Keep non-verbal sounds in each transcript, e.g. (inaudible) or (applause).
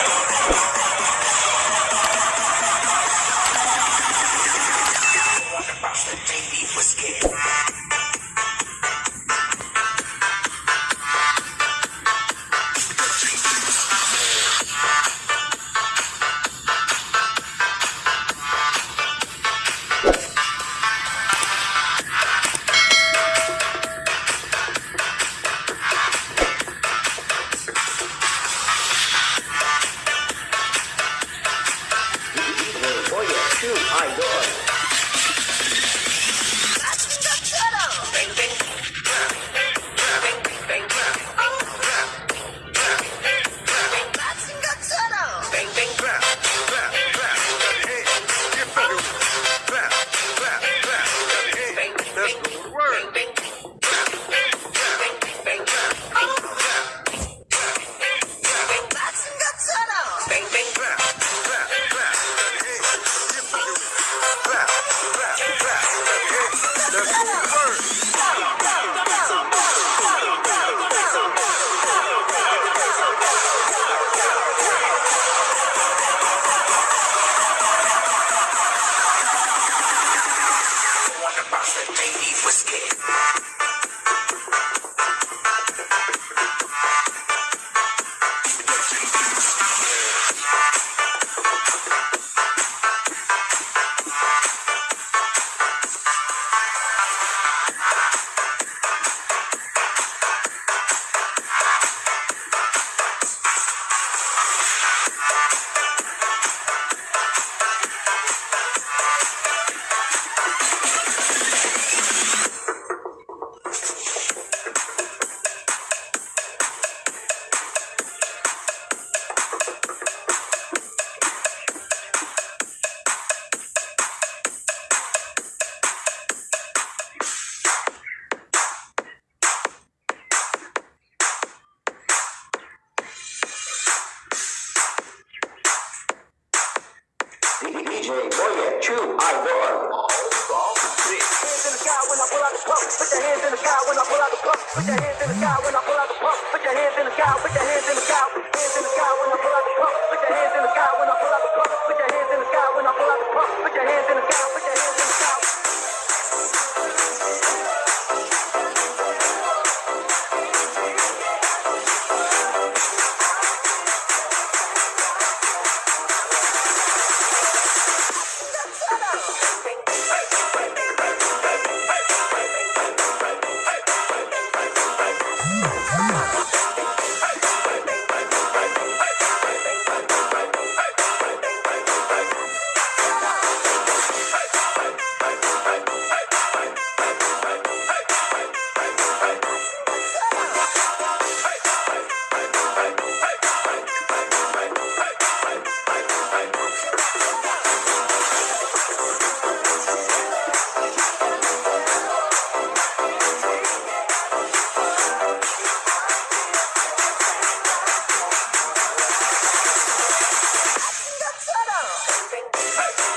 you (laughs) I your Hands in the sky when I pull out the pump. Put your hands in the sky when I pull out the pump. Put your hands in the sky when I pull out the pump. Hey.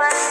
Do the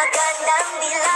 magandang dilag